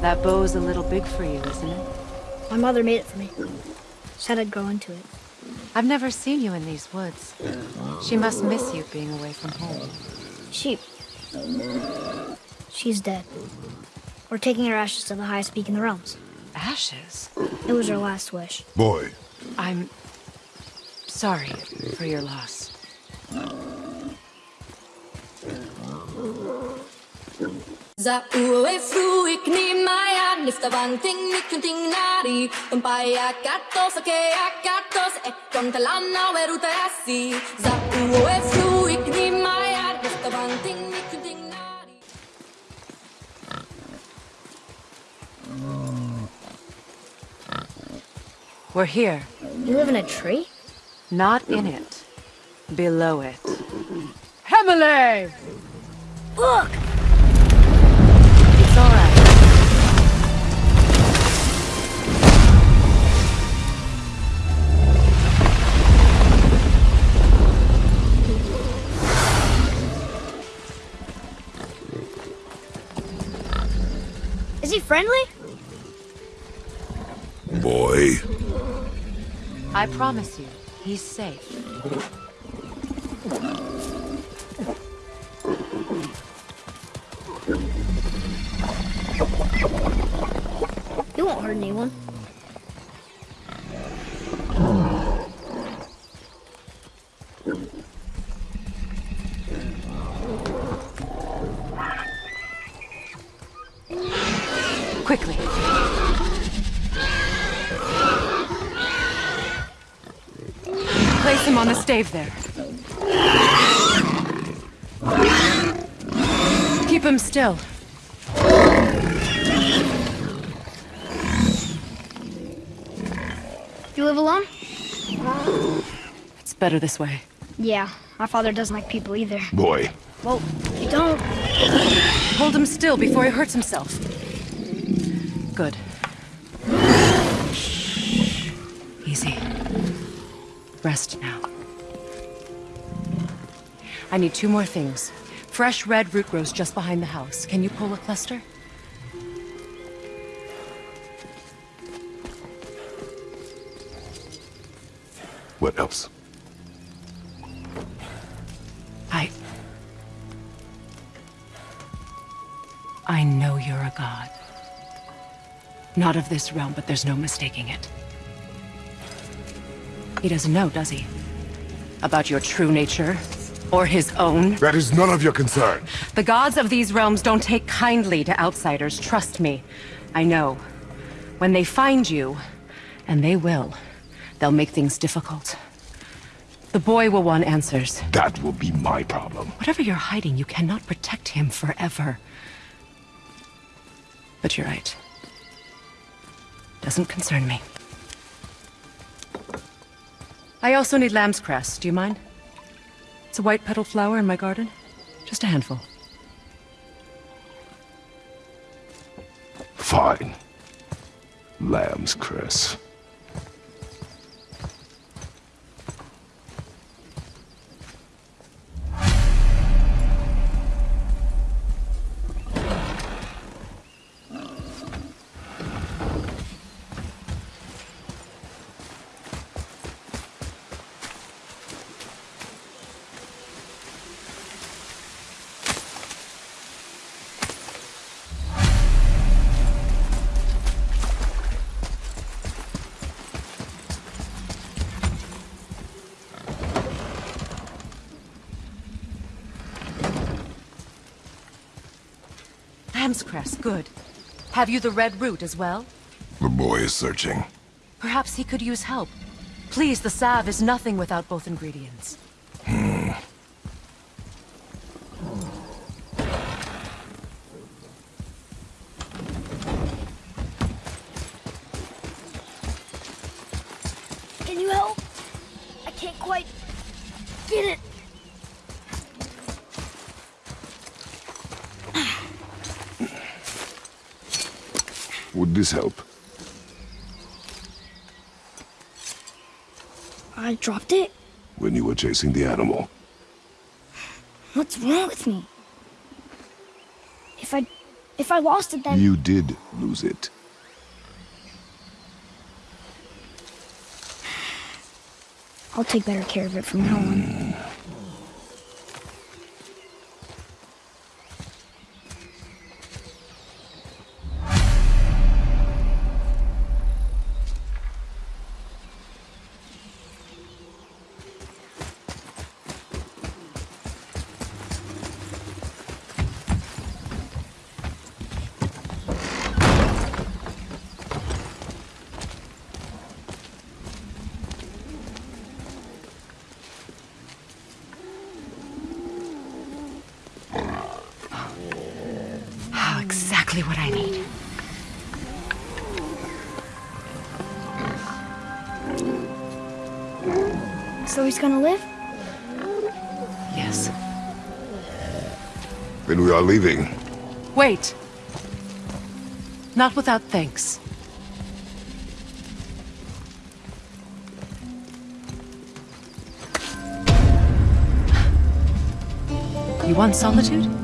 That bow's a little big for you, isn't it? My mother made it for me. Said I'd grow into it. I've never seen you in these woods. She must miss you being away from home. She... She's dead. We're taking her ashes to the highest peak in the realms. Ashes? It was her last wish. Boy, I'm... sorry for your loss. Kontalana weruta asi Za ue fru ik ni maya Nifta banting ni kunting nari We're here. You live in a tree? Not in it. Below it. Hemele! Look! Is he friendly? boy. I promise you, he's safe. He won't hurt anyone. Quickly. Place him on the stave there. Keep him still. You live alone? It's better this way. Yeah, my father doesn't like people either. Boy, Well, you don't. Hold him still before he hurts himself. Good. Easy. Rest now. I need two more things. Fresh red root grows just behind the house. Can you pull a cluster? what else? I... I know you're a god. Not of this realm, but there's no mistaking it. He doesn't know, does he? About your true nature? Or his own? That is none of your concern. The gods of these realms don't take kindly to outsiders, trust me. I know. When they find you, and they will, they'll make things difficult. The boy will want answers. That will be my problem. Whatever you're hiding, you cannot protect him forever. But you're right. Doesn't concern me. I also need lamb's cress. Do you mind? It's a white petal flower in my garden. Just a handful. Fine. Lamb's cress. Lamb's cress, good. Have you the red root as well? The boy is searching. Perhaps he could use help. Please, the salve is nothing without both ingredients. Can you help? I can't quite get it. Would this help? I dropped it? When you were chasing the animal. What's wrong with me? If I If I lost it, then You did lose it. I'll take better care of it from now on. Hmm. Exactly what I need. So he's gonna live? Yes. Then we are leaving. Wait. Not without thanks. You want solitude?